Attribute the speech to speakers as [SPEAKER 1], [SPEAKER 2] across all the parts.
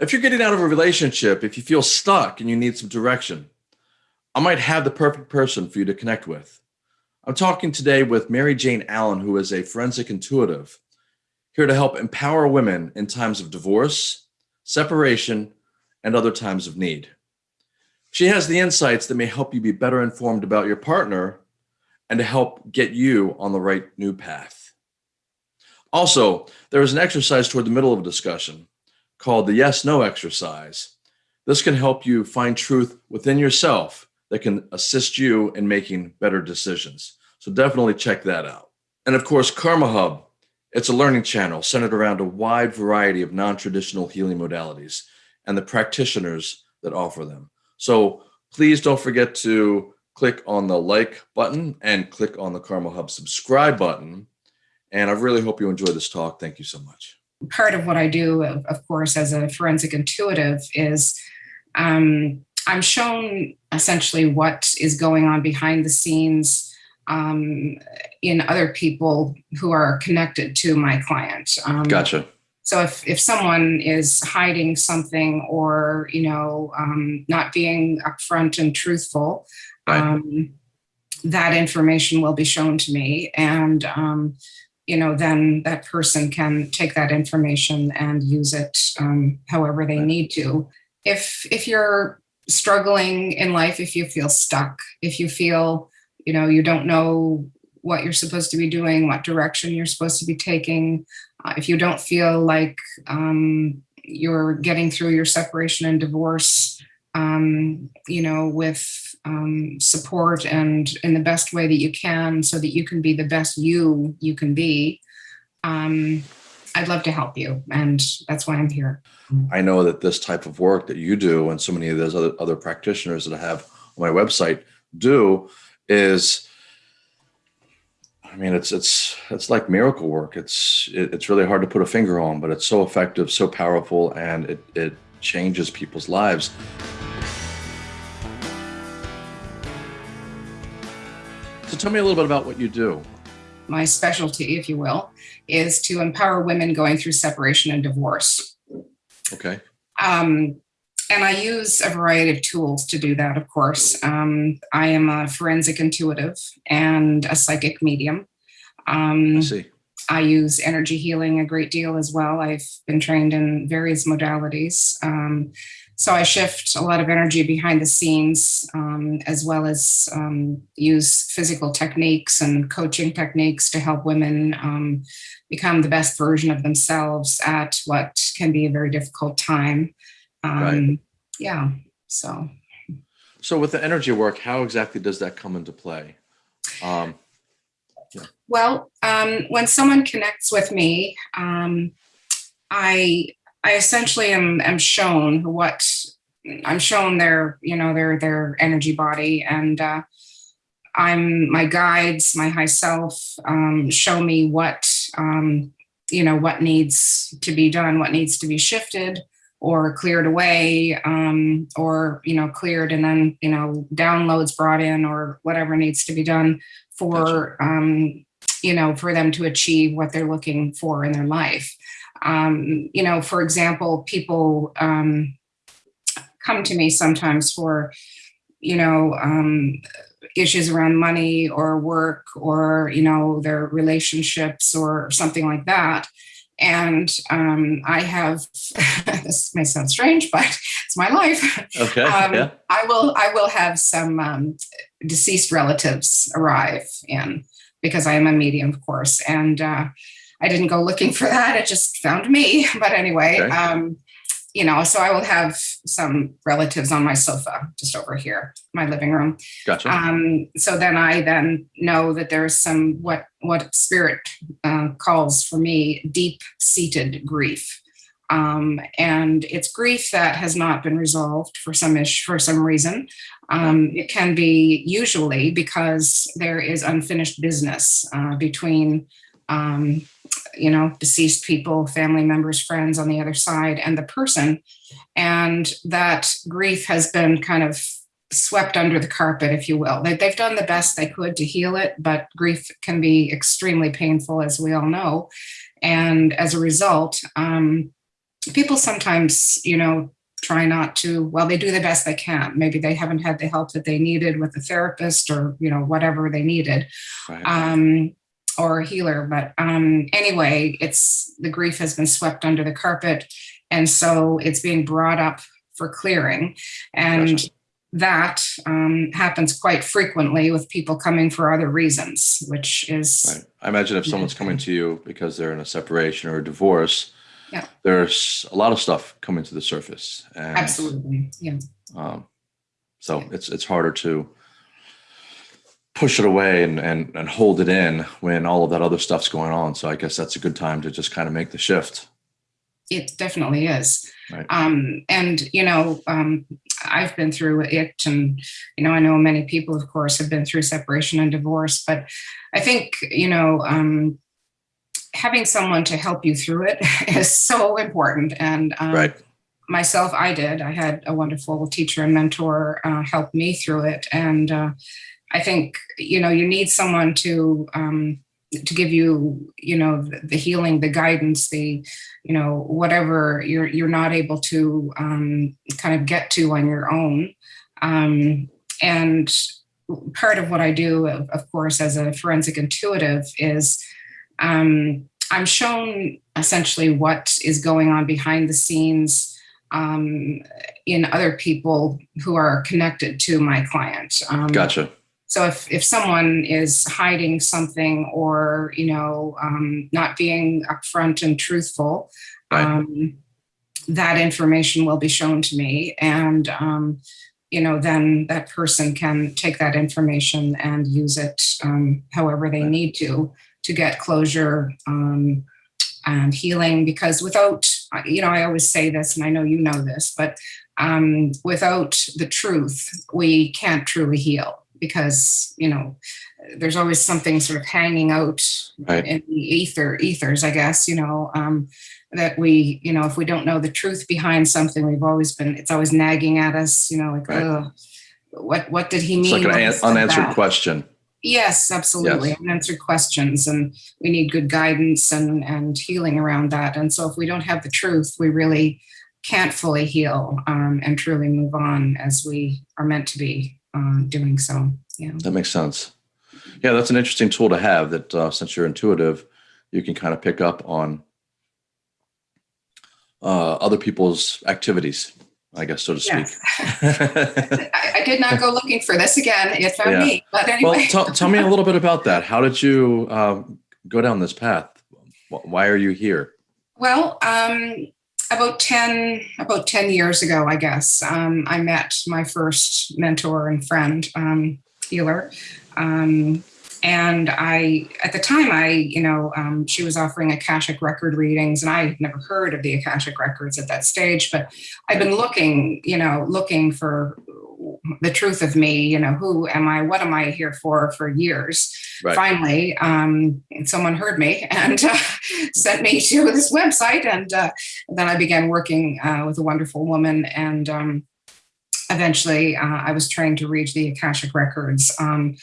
[SPEAKER 1] If you're getting out of a relationship, if you feel stuck and you need some direction, I might have the perfect person for you to connect with. I'm talking today with Mary Jane Allen, who is a forensic intuitive, here to help empower women in times of divorce, separation, and other times of need. She has the insights that may help you be better informed about your partner and to help get you on the right new path. Also, there is an exercise toward the middle of a discussion called the yes no exercise. This can help you find truth within yourself that can assist you in making better decisions. So definitely check that out. And of course, Karma Hub, it's a learning channel centered around a wide variety of non-traditional healing modalities and the practitioners that offer them. So please don't forget to click on the like button and click on the Karma Hub subscribe button. And I really hope you enjoy this talk. Thank you so much.
[SPEAKER 2] Part of what I do, of course, as a forensic intuitive is um, I'm shown essentially what is going on behind the scenes um, in other people who are connected to my client. Um,
[SPEAKER 1] Gotcha.
[SPEAKER 2] So if, if someone is hiding something or, you know, um, not being upfront and truthful,
[SPEAKER 1] Right.
[SPEAKER 2] um, that information will be shown to me. And, um, you know, then that person can take that information and use it um, however they need to. If, if you're struggling in life, if you feel stuck, if you feel, you know, you don't know what you're supposed to be doing, what direction you're supposed to be taking, uh, if you don't feel like um, you're getting through your separation and divorce, um, you know, with um, support and in the best way that you can so that you can be the best you you can be, um, I'd love to help you. And that's why I'm here.
[SPEAKER 1] I know that this type of work that you do and so many of those other, other practitioners that I have on my website do is I mean it's it's it's like miracle work. It's it, it's really hard to put a finger on, but it's so effective, so powerful, and it it changes people's lives. Tell me a little bit about what you do.
[SPEAKER 2] My specialty, if you will, is to empower women going through separation and divorce.
[SPEAKER 1] Okay.
[SPEAKER 2] Um, and I use a variety of tools to do that, of course. Um, I am a forensic intuitive and a psychic medium. Um,
[SPEAKER 1] I see.
[SPEAKER 2] I use energy healing a great deal as well. I've been trained in various modalities. Um, so I shift a lot of energy behind the scenes, um, as well as um, use physical techniques and coaching techniques to help women um, become the best version of themselves at what can be a very difficult time. Um,
[SPEAKER 1] Right.
[SPEAKER 2] Yeah, so.
[SPEAKER 1] So with the energy work, how exactly does that come into play? Um,
[SPEAKER 2] Well, um, when someone connects with me, um, I I essentially am am shown what I'm shown their you know their their energy body, and uh, I'm my guides, my high self, um, show me what um, you know what needs to be done, what needs to be shifted or cleared away, um, or you know cleared and then you know downloads brought in or whatever needs to be done for um, you know, for them to achieve what they're looking for in their life. Um, you know, for example, people um, come to me sometimes for, you know, um, issues around money or work or, you know, their relationships or something like that. And um, I have, this may sound strange, but it's my life.
[SPEAKER 1] okay.
[SPEAKER 2] Um,
[SPEAKER 1] yeah.
[SPEAKER 2] I will I will have some um, deceased relatives arrive in because I am a medium, of course, and uh, I didn't go looking for that. It just found me. But anyway,
[SPEAKER 1] Okay.
[SPEAKER 2] um, you know, so I will have some relatives on my sofa just over here, my living room.
[SPEAKER 1] Gotcha.
[SPEAKER 2] Um, so then I then know that there's some what what spirit uh, calls for me deep seated grief. Um, and it's grief that has not been resolved for some ish for some reason. Um, it can be usually because there is unfinished business uh, between, um, you know, deceased people, family members, friends on the other side, and the person, and that grief has been kind of swept under the carpet, if you will. They, they've done the best they could to heal it, but grief can be extremely painful, as we all know. And as a result, um, people sometimes, you know, try not to, well, they do the best they can. Maybe they haven't had the help that they needed with a therapist or, you know, whatever they needed.
[SPEAKER 1] Right.
[SPEAKER 2] um, or a healer. But um, anyway, it's the grief has been swept under the carpet, and so it's being brought up for clearing, and
[SPEAKER 1] Gotcha.
[SPEAKER 2] that um, happens quite frequently with people coming for other reasons, which is
[SPEAKER 1] Right. I imagine if someone's coming to you because they're in a separation or a divorce,
[SPEAKER 2] Yeah.
[SPEAKER 1] there's a lot of stuff coming to the surface. And,
[SPEAKER 2] absolutely yeah.
[SPEAKER 1] Um, so
[SPEAKER 2] Yeah.
[SPEAKER 1] it's it's harder to push it away and, and and hold it in when all of that other stuff's going on. So I guess that's a good time to just kind of make the shift.
[SPEAKER 2] It definitely is.
[SPEAKER 1] Right.
[SPEAKER 2] Um, and, you know, um, I've been through it, and, you know, I know many people, of course, have been through separation and divorce, but I think, you know, um, having someone to help you through it is so important. And um,
[SPEAKER 1] Right.
[SPEAKER 2] myself, I did. I had a wonderful teacher and mentor uh, help me through it. And uh, I think, you know, you need someone to, um, to give you, you know, the, the healing, the guidance, the, you know, whatever you're you're not able to um, kind of get to on your own. Um, and part of what I do, of, course, as a forensic intuitive, is um, I'm shown essentially what is going on behind the scenes um, in other people who are connected to my client. Um,
[SPEAKER 1] Gotcha.
[SPEAKER 2] So if, if someone is hiding something or, you know, um, not being upfront and truthful,
[SPEAKER 1] Right.
[SPEAKER 2] um, that information will be shown to me. And, um, you know, then that person can take that information and use it um, however they need to, to get closure um, and healing. Because without, you know, I always say this, and I know you know this, but um, without the truth, we can't truly heal because you know there's always something sort of hanging out
[SPEAKER 1] Right.
[SPEAKER 2] in the ether ethers i guess you know um that we you know if we don't know the truth behind something we've always been it's always nagging at us you know like
[SPEAKER 1] Right.
[SPEAKER 2] "Ugh, what what did he mean?
[SPEAKER 1] It's
[SPEAKER 2] mean
[SPEAKER 1] like an an unanswered
[SPEAKER 2] that?"
[SPEAKER 1] question.
[SPEAKER 2] yes absolutely
[SPEAKER 1] Yes.
[SPEAKER 2] unanswered questions and we need good guidance and and healing around that and so if we don't have the truth we really can't fully heal um, and truly move on as we are meant to be um, doing so yeah
[SPEAKER 1] That makes sense. Yeah, that's an interesting tool to have. That uh, since you're intuitive, you can kind of pick up on uh, other people's activities, I guess, so to speak.
[SPEAKER 2] Yes. I, I did not go looking for this again. It found
[SPEAKER 1] Yeah.
[SPEAKER 2] me. But
[SPEAKER 1] well,
[SPEAKER 2] anyway,
[SPEAKER 1] tell, tell me a little bit about that. How did you um, go down this path? Why are you here?
[SPEAKER 2] well, um, about ten about ten years ago, I guess, um, I met my first mentor and friend, um, healer. Um, and I, at the time, I, you know, um, she was offering Akashic record readings, and I had never heard of the Akashic records at that stage. But I've been looking, you know, looking for the truth of me. You know, who am I? What am I here for? For years.
[SPEAKER 1] Right.
[SPEAKER 2] Finally, um, someone heard me and uh, sent me to this website, and uh, then I began working uh, with a wonderful woman, and um, eventually, uh, I was trained to read the Akashic records. Um,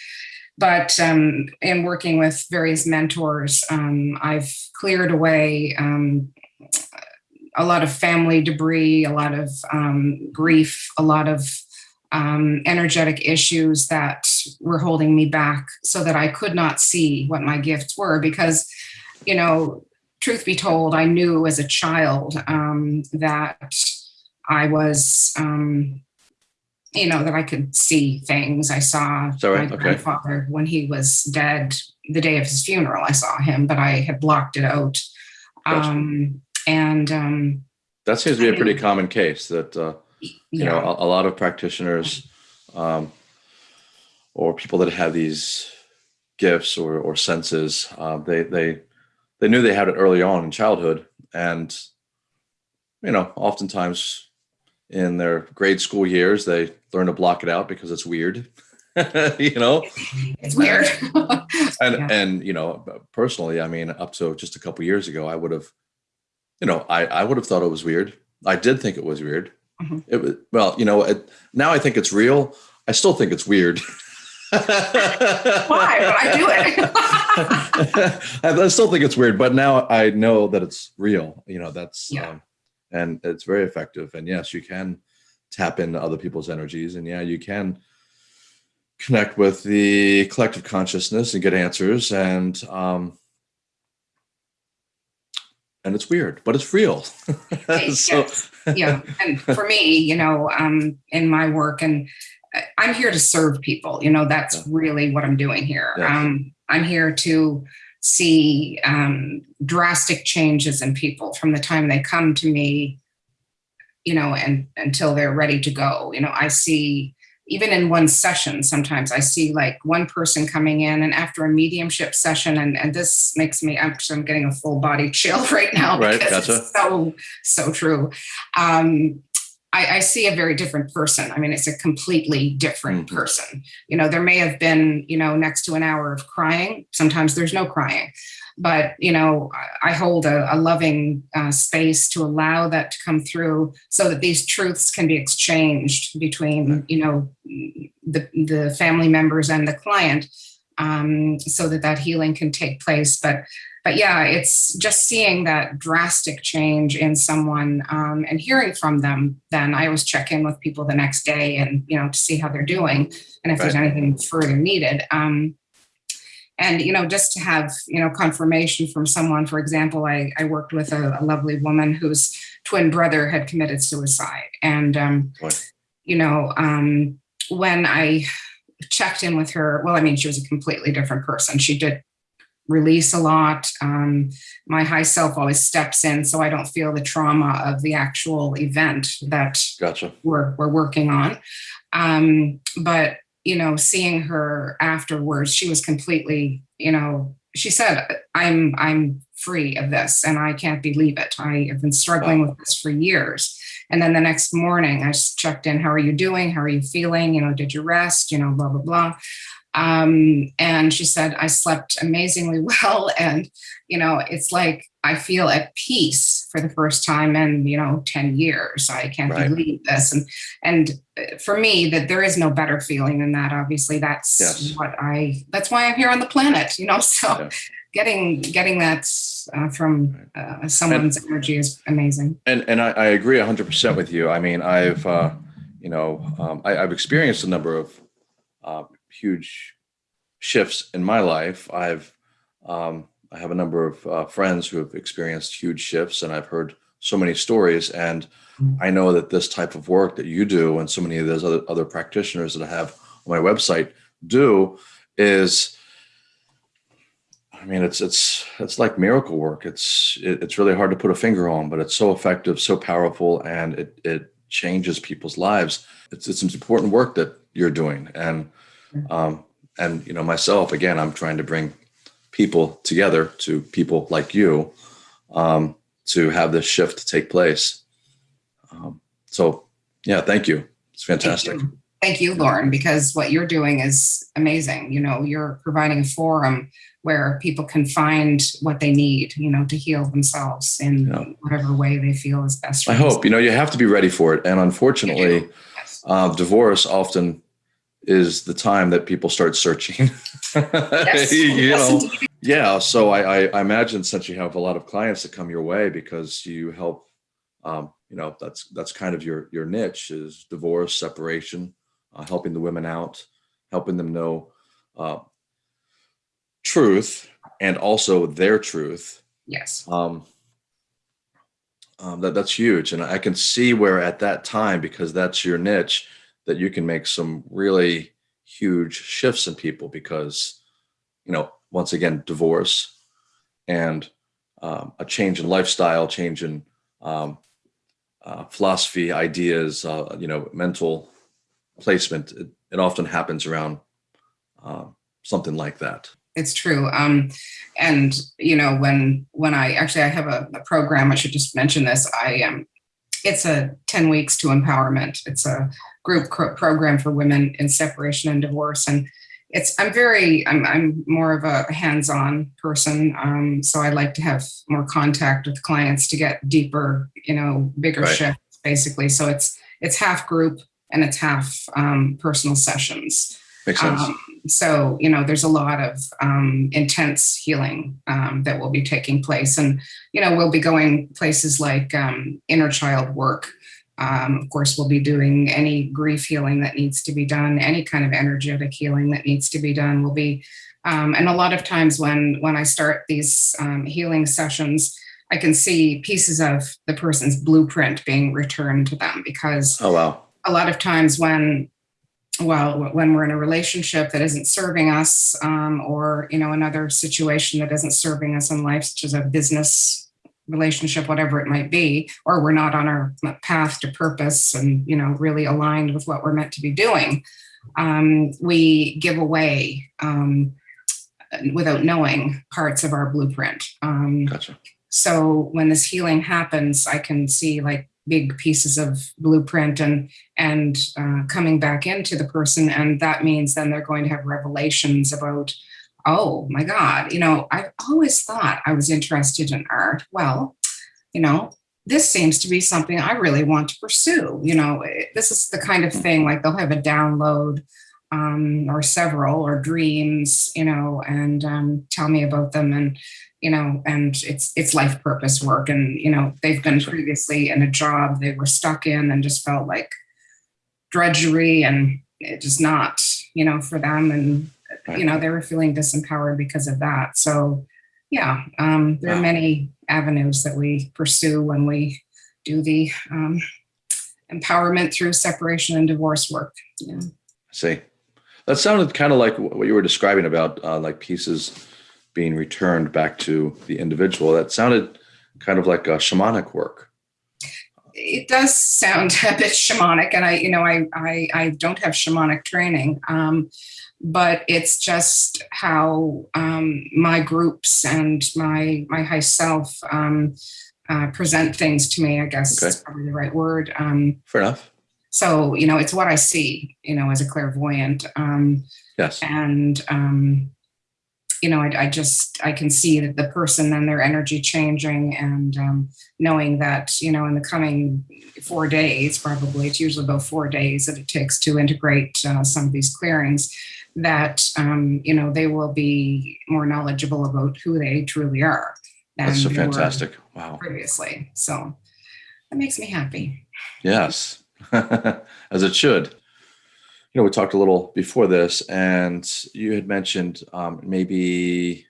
[SPEAKER 2] but um, in working with various mentors, um, I've cleared away um, a lot of family debris, a lot of um, grief, a lot of um, energetic issues that were holding me back so that I could not see what my gifts were. Because, you know, truth be told, I knew as a child um, that I was. Um, you know that I could see things. I saw
[SPEAKER 1] right?
[SPEAKER 2] my
[SPEAKER 1] Okay.
[SPEAKER 2] grandfather when he was dead. The day of his funeral, I saw him, but I had blocked it out.
[SPEAKER 1] Gotcha.
[SPEAKER 2] Um, and um,
[SPEAKER 1] That seems to be a pretty common case. That uh, you know a, a lot of practitioners um, or people that have these gifts or, or senses uh, they they they knew they had it early on in childhood and you know oftentimes in their grade school years they learn to block it out because it's weird you know
[SPEAKER 2] it's weird.
[SPEAKER 1] and
[SPEAKER 2] Yeah.
[SPEAKER 1] and you know personally i mean up to just a couple years ago i would have you know i i would have thought it was weird i did think it was weird
[SPEAKER 2] Mhm.
[SPEAKER 1] it was well you know it, now i think it's real i still think it's weird
[SPEAKER 2] Why? But I do it.
[SPEAKER 1] I, I still think it's weird but now i know that it's real you know that's
[SPEAKER 2] Yeah.
[SPEAKER 1] um, and it's very effective. And yes, you can tap into other people's energies, and yeah, you can connect with the collective consciousness and get answers. And um, and it's weird, but it's real.
[SPEAKER 2] so, yes. yeah, and for me, you know, um, in my work, and uh, I'm here to serve people. You know, that's yeah. really what I'm doing here. Um, I'm here to see um, drastic changes in people from the time they come to me, you know, and until they're ready to go. You know, I see even in one session, sometimes I see like one person coming in and after a mediumship session, and, and this makes me, I'm, I'm getting a full body chill right now
[SPEAKER 1] right,
[SPEAKER 2] because
[SPEAKER 1] gotcha.
[SPEAKER 2] it's so, so true. Um, I, I, see a very different person. I mean, it's a completely different mm -hmm. person. You know, there may have been, you know, next to an hour of crying. Sometimes there's no crying but you know i hold a, a loving uh, space to allow that to come through so that these truths can be exchanged between you know the, the family members and the client um, so that that healing can take place. But but yeah it's just seeing that drastic change in someone um, and hearing from them then i always check in with people the next day and you know to see how they're doing and if right. there's anything further needed. Um, and you know just to have you know confirmation from someone for example i, I worked with a, a lovely woman whose twin brother had committed suicide. And um, you know um, when i checked in with her well i mean she was a completely different person. She did release a lot. Um, my high self always steps in so i don't feel the trauma of the actual event that
[SPEAKER 1] gotcha.
[SPEAKER 2] we're, we're working on. Um, but you know, seeing her afterwards, she was completely, you know, she said, I'm, I'm free of this and I can't believe it. I have been struggling with this for years. And then the next morning I checked in, how are you doing? How are you feeling? You know, did you rest? You know, blah, blah, blah. Um, and she said, I slept amazingly well. And, you know, it's like, I feel at peace for the first time in, you know, 10 years. I can't right. believe this. And, and uh, for me that there is no better feeling than that. Obviously that's yes. what I, that's why I'm here on the planet, you know, so yeah. getting, getting that uh, from uh, someone's and, energy is amazing.
[SPEAKER 1] And, and I, I agree hundred percent with you. I mean, I've, uh, you know, um, I, have experienced a number of uh, huge shifts in my life. I've um, I have a number of uh, friends who have experienced huge shifts, and I've heard so many stories. And mm. I know that this type of work that you do, and so many of those other other practitioners that I have on my website do, is I mean, it's it's it's like miracle work. It's it, it's really hard to put a finger on, but it's so effective, so powerful, and it it changes people's lives. It's it's important work that you're doing, and um, and you know myself again i'm trying to bring people together to people like you um, to have this shift take place. Um, so yeah thank you. It's fantastic
[SPEAKER 2] thank you. thank you lauren because what you're doing is amazing. You know you're providing a forum where people can find what they need you know to heal themselves in yeah. whatever way they feel is best
[SPEAKER 1] i hope. you know you have to be ready for it. And unfortunately yes. uh, divorce often is the time that people start searching. Yes. you know, yeah. So I, I, I, imagine since you have a lot of clients that come your way because you help, um, you know, that's that's kind of your your niche is divorce, separation, uh, helping the women out, helping them know uh, truth and also their truth.
[SPEAKER 2] Yes.
[SPEAKER 1] Um, um, that that's huge, and I can see where at that time because that's your niche that you can make some really huge shifts in people because, you know, once again, divorce and um, a change in lifestyle, change in um, uh, philosophy, ideas, uh, you know, mental placement. It, it often happens around uh, something like that.
[SPEAKER 2] It's true. Um, and, you know, when when I actually I have a, a program, I should just mention this. I am it's a 10 weeks to empowerment. It's a group program for women in separation and divorce. And it's, I'm very, I'm, I'm more of a hands-on person. Um, so I like to have more contact with clients to get deeper, you know, bigger right. shifts basically. So it's, it's half group and it's half um, personal sessions.
[SPEAKER 1] Makes sense.
[SPEAKER 2] Um, so, you know, there's a lot of um, intense healing um, that will be taking place. And, you know, we'll be going places like um, inner child work. Um, of course, we'll be doing any grief healing that needs to be done, any kind of energetic healing that needs to be done. We'll be, um, and a lot of times when when I start these um, healing sessions, I can see pieces of the person's blueprint being returned to them because
[SPEAKER 1] Oh, wow.
[SPEAKER 2] a lot of times when well when we're in a relationship that isn't serving us um, or you know another situation that isn't serving us in life such as a business relationship whatever it might be or we're not on our path to purpose and you know really aligned with what we're meant to be doing um, we give away um, without knowing parts of our blueprint um,
[SPEAKER 1] Gotcha.
[SPEAKER 2] so when this healing happens i can see like big pieces of blueprint and and uh, coming back into the person. And that means then they're going to have revelations about oh my god you know i've always thought i was interested in art. Well you know this seems to be something i really want to pursue. You know it- this is the kind of thing like they'll have a download um, or several or dreams you know and um, tell me about them. And you know and it's it's life purpose work. And you know they've been previously in a job they were stuck in and just felt like drudgery and it just not you know for them. And you know they were feeling disempowered because of that. So yeah um, there are many avenues that we pursue when we do the um, empowerment through separation and divorce work. Yeah.
[SPEAKER 1] See, that sounded kind of like what you were describing about uh, like pieces being returned back to the individual. That sounded kind of like a shamanic work.
[SPEAKER 2] it does sound a bit shamanic and i you know i i, I don't have shamanic training um, but it's just how um, my groups and my my high self um, uh, present things to me i guess
[SPEAKER 1] Okay.
[SPEAKER 2] is probably the right word um,
[SPEAKER 1] Fair enough.
[SPEAKER 2] so you know it's what i see you know as a clairvoyant um,
[SPEAKER 1] Yes.
[SPEAKER 2] and um, you know I, I just i can see that the person and their energy changing and um, knowing that you know in the coming four days probably it's usually about four days that it takes to integrate uh, some of these clearings that um, you know they will be more knowledgeable about who they truly are than
[SPEAKER 1] That's so fantastic. Wow.
[SPEAKER 2] previously so that makes me happy
[SPEAKER 1] Yes, as it should. You know, we talked a little before this, and you had mentioned um, maybe,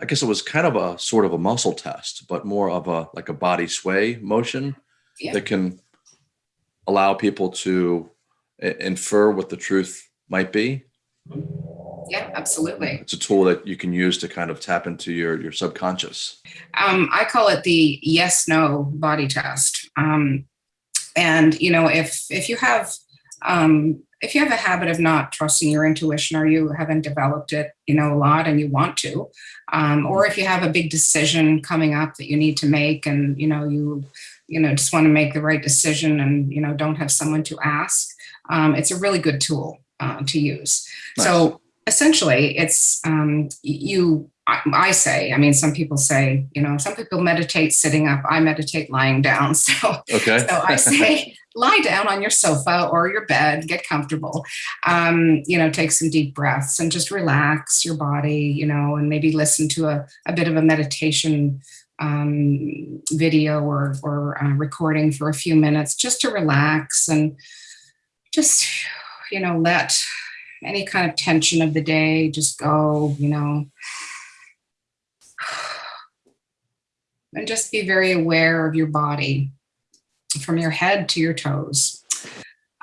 [SPEAKER 1] I guess it was kind of a sort of a muscle test, but more of a like a body sway motion
[SPEAKER 2] Yeah.
[SPEAKER 1] that can allow people to infer what the truth might be.
[SPEAKER 2] yeah absolutely
[SPEAKER 1] It's a tool that you can use to kind of tap into your your subconscious.
[SPEAKER 2] um, I call it the yes no body test. Um, and you know, if if you have um, if you have a habit of not trusting your intuition or you haven't developed it, you know, a lot and you want to, um, or if you have a big decision coming up that you need to make and you know you you know just want to make the right decision and you know don't have someone to ask, um, it's a really good tool uh, to use.
[SPEAKER 1] Nice.
[SPEAKER 2] So essentially, it's um, you. I, I say, I mean, some people say, you know, some people meditate sitting up. I meditate lying down. So,
[SPEAKER 1] Okay.
[SPEAKER 2] so I say, lie down on your sofa or your bed, get comfortable. Um, you know, take some deep breaths and just relax your body. You know, and maybe listen to a, a bit of a meditation um, video or or uh, recording for a few minutes, just to relax and just, you know, let any kind of tension of the day just go. You know, and just be very aware of your body from your head to your toes.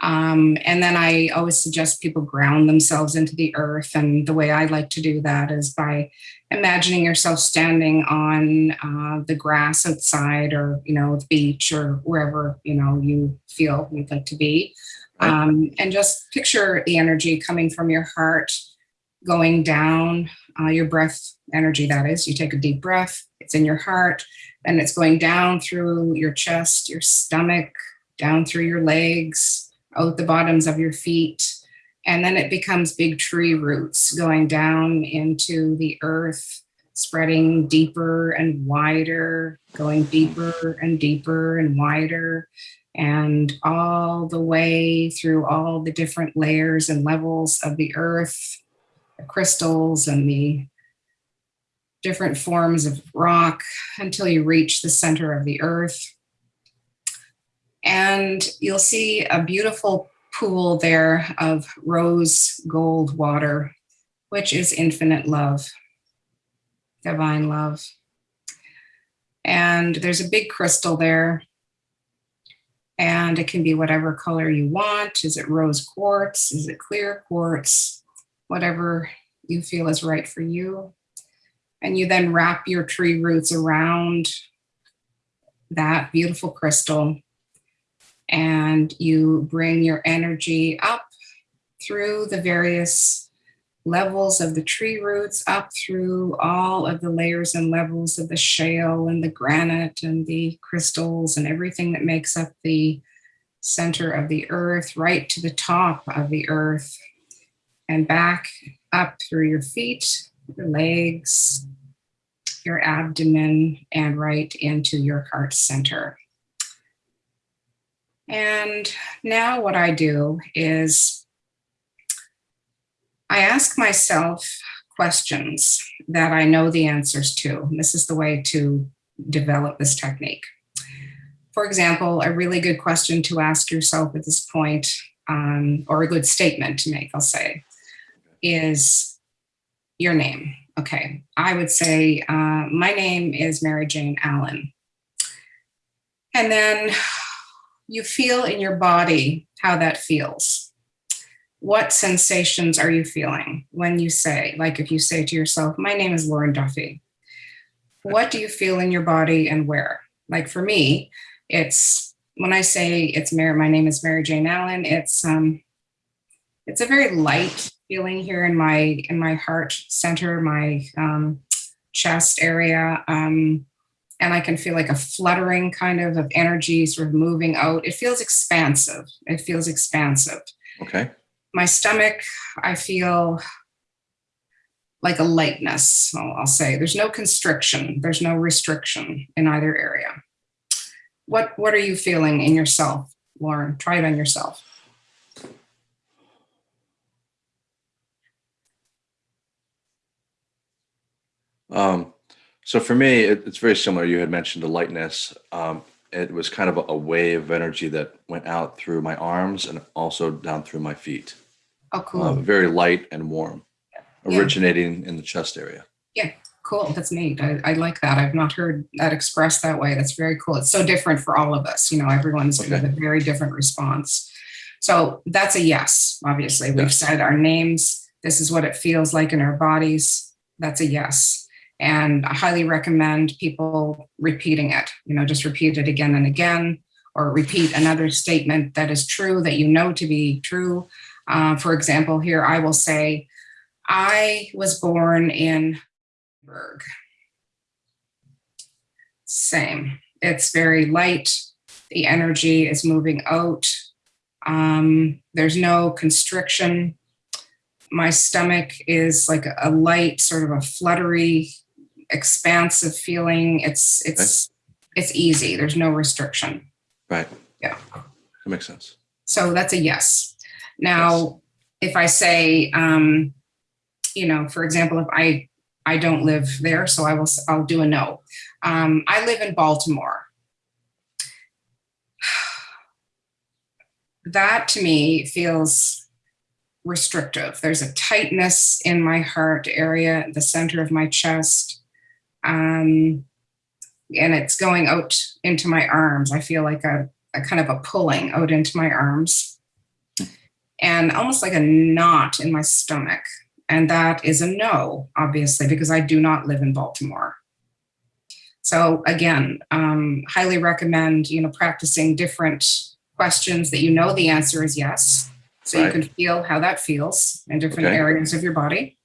[SPEAKER 2] Um, and then I always suggest people ground themselves into the earth. And the way I like to do that is by imagining yourself standing on uh, the grass outside or, you know, the beach or wherever, you know, you feel you'd like to be. Um, and just picture the energy coming from your heart going down, uh, your breath energy, that is. You take a deep breath, it's in your heart, and it's going down through your chest, your stomach, down through your legs, out the bottoms of your feet. And then it becomes big tree roots going down into the earth, spreading deeper and wider, going deeper and deeper and wider. and all the way through all the different layers and levels of the earth, the crystals and the different forms of rock until you reach the center of the earth. And you'll see a beautiful pool there of rose gold water, which is infinite love, divine love. And there's a big crystal there and it can be whatever color you want. Is it rose quartz? Is it clear quartz? Whatever you feel is right for you. And you then wrap your tree roots around that beautiful crystal. And you bring your energy up through the various levels of the tree roots up through all of the layers and levels of the shale and the granite and the crystals and everything that makes up the center of the earth, right to the top of the earth. And back up through your feet, your legs, your abdomen, and right into your heart center. And now what I do is I ask myself questions that I know the answers to. This is the way to develop this technique. For example, a really good question to ask yourself at this point, um, or a good statement to make, I'll say, is your name. Okay, I would say, uh, my name is Mary Jane Allen. And then you feel in your body how that feels what sensations are you feeling when you say, like if you say to yourself, my name is Lauren Duffy, what do you feel in your body and where? Like for me, it's when I say it's Mary, my name is Mary Jane Allen, it's um it's a very light feeling here in my in my heart center, my um, chest area. Um, and I can feel like a fluttering kind of of energy sort of moving out. It feels expansive. It feels expansive.
[SPEAKER 1] Okay
[SPEAKER 2] my stomach, I feel like a lightness, I'll, I'll say. There's no constriction, there's no restriction in either area. What, what are you feeling in yourself, Lauren? Try it on yourself.
[SPEAKER 1] Um, so for me, it, it's very similar. You had mentioned the lightness. Um, it was kind of a, a, wave of energy that went out through my arms and also down through my feet.
[SPEAKER 2] Oh, cool.
[SPEAKER 1] Uh, very light and warm, yeah. originating in the chest area.
[SPEAKER 2] Yeah, cool. That's neat. I, I, like that. I've not heard that expressed that way. That's very cool. It's so different for all of us. You know, everyone's okay. a very different response. So that's a yes, obviously. We've yes. said our names. This is what it feels like in our bodies. That's a yes. And I highly recommend people repeating it, you know, just repeat it again and again, or repeat another statement that is true, that you know to be true. Uh, for example, here I will say, I was born in Berg. Same. It's very light. The energy is moving out. Um, there's no constriction. My stomach is like a light, sort of a fluttery expansive feeling. It's it's it's easy. There's no restriction.
[SPEAKER 1] Right.
[SPEAKER 2] Yeah.
[SPEAKER 1] That makes sense.
[SPEAKER 2] So that's a yes. Now, yes. if I say, um, you know, for example, if I I don't live there, so I will I'll do a no. Um, I live in Baltimore. That to me feels restrictive. There's a tightness in my heart area, the center of my chest um, and it's going out into my arms. I feel like a, a kind of a pulling out into my arms and almost like a knot in my stomach. And that is a no, obviously, because I do not live in Baltimore. So again, um, highly recommend, you know, practicing different questions that you know the answer is yes. So right. you can feel how that feels in different okay. areas of your body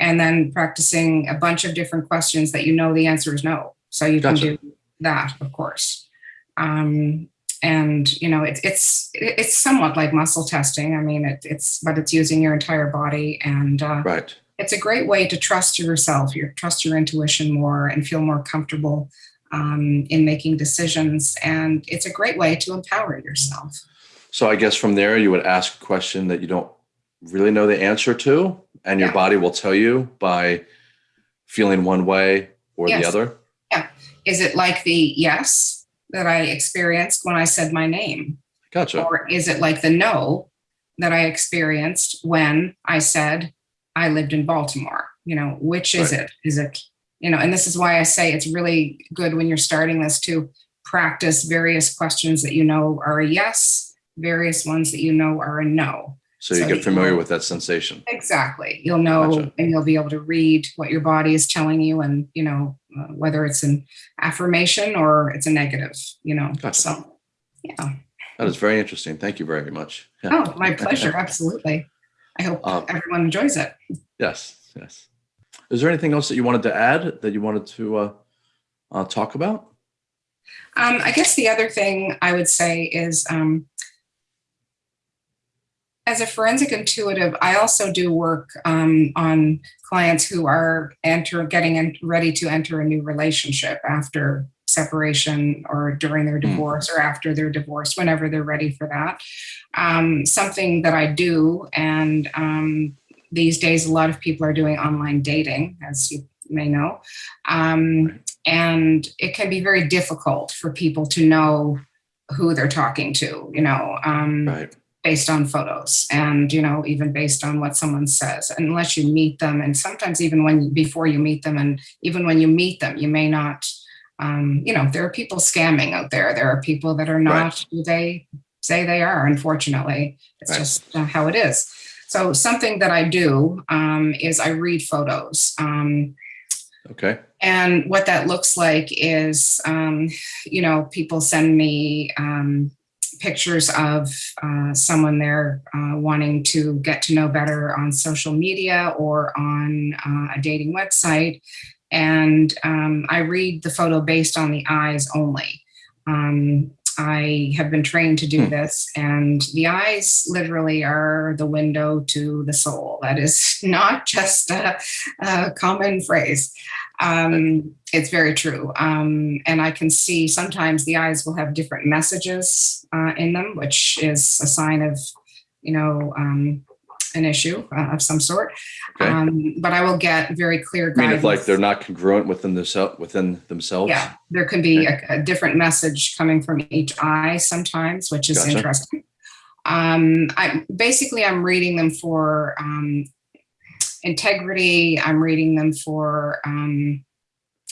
[SPEAKER 2] and then practicing a bunch of different questions that you know the answer is no. So you gotcha. can do that, of course. Um, and you know, it's it's it's somewhat like muscle testing. I mean, it, it's but it's using your entire body, and uh,
[SPEAKER 1] right.
[SPEAKER 2] It's a great way to trust yourself, your trust your intuition more, and feel more comfortable um, in making decisions. And it's a great way to empower yourself.
[SPEAKER 1] So I guess from there, you would ask a question that you don't really know the answer to, and your
[SPEAKER 2] Yeah.
[SPEAKER 1] body will tell you by feeling one way or the other. Yeah.
[SPEAKER 2] Is it like the yes that I experienced when I said my name?
[SPEAKER 1] Gotcha.
[SPEAKER 2] Or is it like the no that I experienced when I said I lived in Baltimore? You know, which is
[SPEAKER 1] Right.
[SPEAKER 2] it? Is it, you know, and this is why I say it's really good when you're starting this to practice various questions that you know are a yes, various ones that you know are a no.
[SPEAKER 1] So you get familiar with that sensation.
[SPEAKER 2] Exactly. You'll know
[SPEAKER 1] Gotcha.
[SPEAKER 2] and you'll be able to read what your body is telling you and, you know, uh, whether it's an affirmation or it's a negative, you know.
[SPEAKER 1] Gotcha.
[SPEAKER 2] So, yeah.
[SPEAKER 1] That is very interesting. Thank you very much. Yeah.
[SPEAKER 2] Oh, my pleasure. Absolutely. I hope
[SPEAKER 1] Um,
[SPEAKER 2] everyone enjoys it.
[SPEAKER 1] Yes, yes. Is there anything else that you wanted to add that you wanted to uh, uh, talk about?
[SPEAKER 2] Um, I guess the other thing I would say is um, as a forensic intuitive, I also do work um, on clients who are enter getting in, ready to enter a new relationship after separation or during their
[SPEAKER 1] Hmm.
[SPEAKER 2] divorce or after their divorce, whenever they're ready for that. Um, something that I do, and um, these days a lot of people are doing online dating, as you may know. Um, and it can be very difficult for people to know who they're talking to, you know, um,
[SPEAKER 1] Right.
[SPEAKER 2] Based on photos and, you know, even based on what someone says, unless you meet them. And sometimes even when, before you meet them and even when you meet them, you may not, um, you know, there are people scamming out there. There are people that are not who they say they are, unfortunately. It's
[SPEAKER 1] Right.
[SPEAKER 2] just uh, how it is. So something that I do um, is I read photos. Um,
[SPEAKER 1] Okay.
[SPEAKER 2] and what that looks like is, um, you know, people send me um, pictures of uh, someone they're uh, wanting to get to know better on social media or on uh, a dating website. And um, I read the photo based on the eyes only. Um, I have been trained to do
[SPEAKER 1] Hmm.
[SPEAKER 2] this, and the eyes literally are the window to the soul. That is not just a, a common phrase. Um, it's very true. Um, and I can see sometimes the eyes will have different messages uh, in them, which is a sign of, you know, um, an issue uh, of some sort.
[SPEAKER 1] Okay.
[SPEAKER 2] Um, but I will get very clear
[SPEAKER 1] I mean, if like they're not congruent within themselves, within themselves.
[SPEAKER 2] Yeah, there can be a, a different message coming from each eye sometimes, which is
[SPEAKER 1] Gotcha.
[SPEAKER 2] interesting. Um, I basically I'm reading them for um, integrity. I'm reading them for um,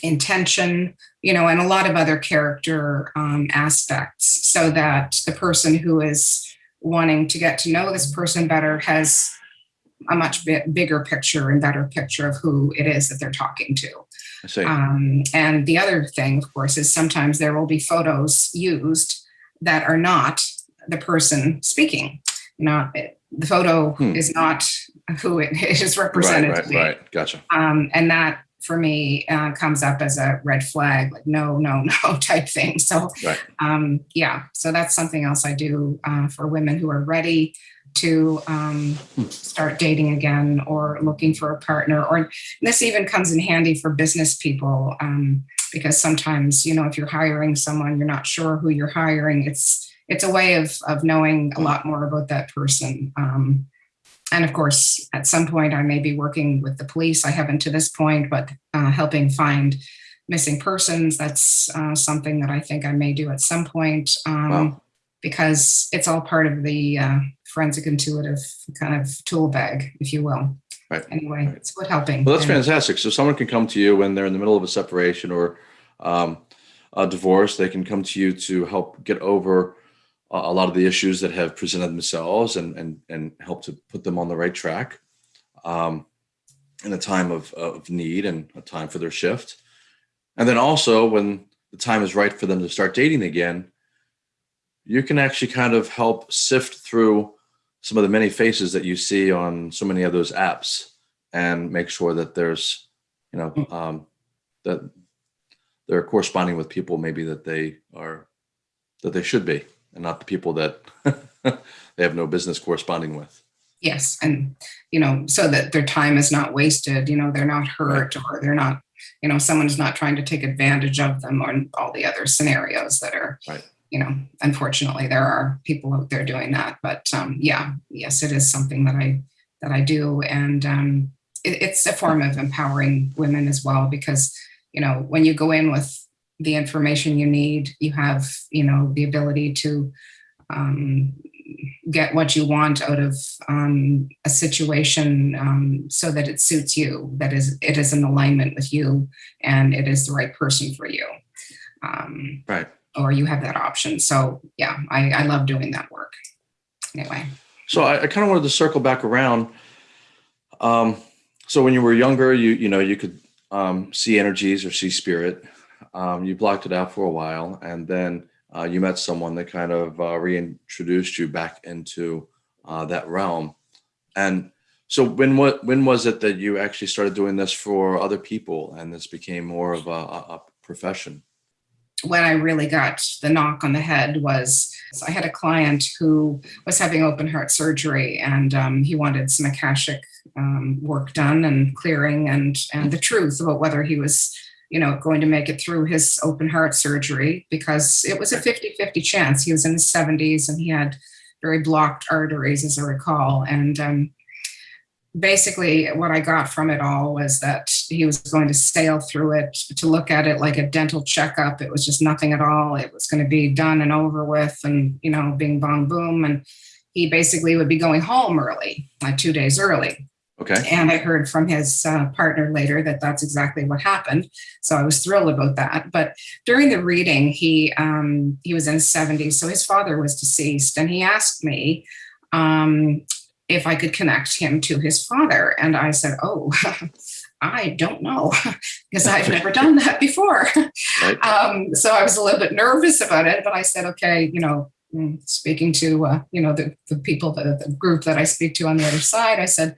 [SPEAKER 2] intention, you know, and a lot of other character um, aspects, so that the person who is wanting to get to know this person better has a much bit bigger picture and better picture of who it is that they're talking to. Um, and the other thing, of course, is sometimes there will be photos used that are not the person speaking. Not the photo
[SPEAKER 1] Hmm.
[SPEAKER 2] is not who it is represented
[SPEAKER 1] right,
[SPEAKER 2] to be.
[SPEAKER 1] right. Gotcha.
[SPEAKER 2] Um, and that for me uh, comes up as a red flag, like no, no, no type thing. So
[SPEAKER 1] Right.
[SPEAKER 2] um, yeah, so that's something else I do uh, for women who are ready to um,
[SPEAKER 1] Hmm.
[SPEAKER 2] start dating again or looking for a partner. Or this even comes in handy for business people um, because sometimes you know if you're hiring someone, you're not sure who you're hiring. It's it's a way of of knowing a lot more about that person. Um, and of course, at some point, I may be working with the police. I haven't to this point, but uh, helping find missing persons. That's uh, something that I think I may do at some point um,
[SPEAKER 1] Wow.
[SPEAKER 2] because it's all part of the uh, forensic intuitive kind of tool bag, if you will.
[SPEAKER 1] Right.
[SPEAKER 2] Anyway,
[SPEAKER 1] Right.
[SPEAKER 2] it's good helping.
[SPEAKER 1] Well, that's
[SPEAKER 2] And-
[SPEAKER 1] fantastic. So someone can come to you when they're in the middle of a separation or um, a divorce. They can come to you to help get over a lot of the issues that have presented themselves and and and help to put them on the right track um, in a time of of need and a time for their shift. And then also when the time is right for them to start dating again, you can actually kind of help sift through some of the many faces that you see on so many of those apps and make sure that there's you know um, that they're corresponding with people maybe that they are that they should be and not the people that they have no business corresponding with
[SPEAKER 2] Yes, and you know, so that their time is not wasted. You know, they're not hurt or they're not you know someone's not trying to take advantage of them or all the other scenarios that are
[SPEAKER 1] Right.
[SPEAKER 2] you know unfortunately there are people out there doing that but um, yeah yes it is something that i that i do and um, it, it's a form of empowering women as well because you know when you go in with the information you need you have you know the ability to um, get what you want out of um, a situation um, so that it suits you that is it is in alignment with you and it is the right person for you um,
[SPEAKER 1] Right.
[SPEAKER 2] or you have that option so yeah I, I love doing that work anyway
[SPEAKER 1] So I, I kind of wanted to circle back around. Um, so when you were younger, you you know you could um, see energies or see spirit. Um, you blocked it out for a while, and then uh, you met someone that kind of uh, reintroduced you back into uh, that realm. And so when what when was it that you actually started doing this for other people, and this became more of a, a, profession?
[SPEAKER 2] when I really got the knock on the head was I had a client who was having open heart surgery and um, he wanted some Akashic um, work done and clearing and and the truth about whether he was you know going to make it through his open heart surgery because it was a 50-50 chance he was in his 70s and he had very blocked arteries as I recall and um, basically what I got from it all was that he was going to sail through it to look at it like a dental checkup. It was just nothing at all. It was going to be done and over with and, you know, bing bong boom. And he basically would be going home early, like two days early.
[SPEAKER 1] Okay.
[SPEAKER 2] And I heard from his uh, partner later that that's exactly what happened. So I was thrilled about that. But during the reading, he um, he was in his 70s, so his father was deceased, and he asked me um, if I could connect him to his father, and I said, "Oh." I don't know because I've never done that before.
[SPEAKER 1] Right.
[SPEAKER 2] Um, so I was a little bit nervous about it, but I said, okay, you know, mm, speaking to, uh, you know, the, the people, that, the group that I speak to on the other side, I said,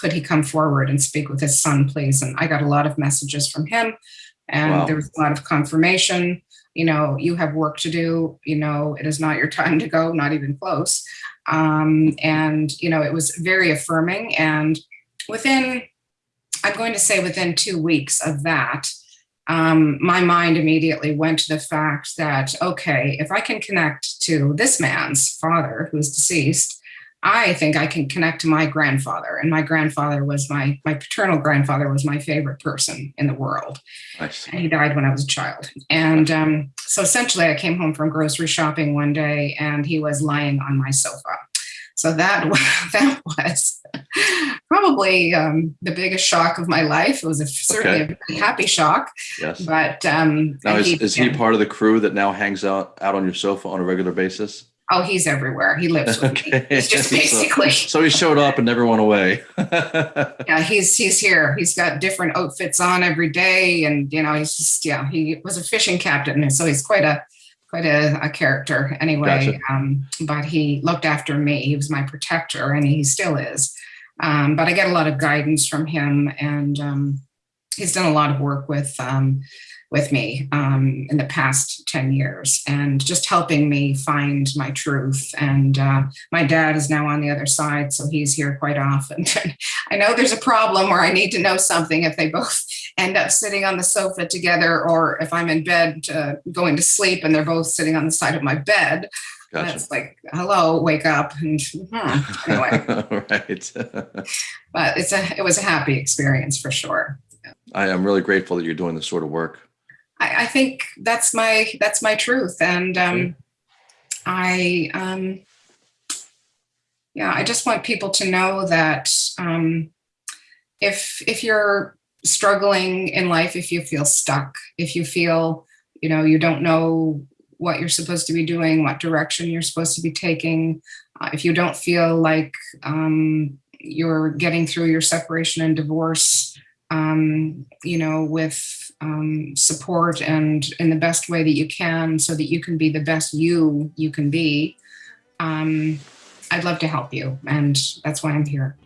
[SPEAKER 2] could he come forward and speak with his son, please? And I got a lot of messages from him and
[SPEAKER 1] Wow.
[SPEAKER 2] there was a lot of confirmation. You know, you have work to do. You know, it is not your time to go, not even close. Um, and, you know, it was very affirming. And within, I'm going to say within two weeks of that, um, my mind immediately went to the fact that, okay, if I can connect to this man's father who's deceased, I think I can connect to my grandfather. And my grandfather was my, my paternal grandfather was my favorite person in the world.
[SPEAKER 1] Nice.
[SPEAKER 2] And he died when I was a child. And um, so essentially, I came home from grocery shopping one day and he was lying on my sofa. So that, that was probably um, the biggest shock of my life. It was a, certainly
[SPEAKER 1] Okay.
[SPEAKER 2] a happy shock,
[SPEAKER 1] Yes.
[SPEAKER 2] but um,
[SPEAKER 1] Now is,
[SPEAKER 2] he-
[SPEAKER 1] is he part of the crew that now hangs out out on your sofa on a regular basis?
[SPEAKER 2] Oh, he's everywhere. He lives with me.
[SPEAKER 1] Okay.
[SPEAKER 2] Just
[SPEAKER 1] So-
[SPEAKER 2] basically,
[SPEAKER 1] So he showed up and never went away.
[SPEAKER 2] yeah, he's he's here. He's got different outfits on every day, and you know, he's just yeah, he was a fishing captain, and so he's quite a quite a, a character anyway.
[SPEAKER 1] Gotcha.
[SPEAKER 2] Um, but he looked after me. He was my protector, and he still is. Um, but I get a lot of guidance from him, and um, he's done a lot of work with um, with me um, in the past 10 years and just helping me find my truth. And uh, my dad is now on the other side, so he's here quite often. I know there's a problem where I need to know something if they both end up sitting on the sofa together, or if I'm in bed uh, going to sleep and they're both sitting on the side of my bed.
[SPEAKER 1] Gotcha.
[SPEAKER 2] That's like, hello, wake up. And hmm, anyway,
[SPEAKER 1] right.
[SPEAKER 2] but it's a it was a happy experience for sure.
[SPEAKER 1] I am really grateful that you're doing this sort of work.
[SPEAKER 2] I, I think that's my that's my truth, and um, I um, yeah, I just want people to know that um, if if you're struggling in life, if you feel stuck, if you feel you know you don't know what you're supposed to be doing, what direction you're supposed to be taking, uh, if you don't feel like um, you're getting through your separation and divorce, um, you know, with um, support and in the best way that you can so that you can be the best you you can be. Um, i'd love to help you and that's why i'm here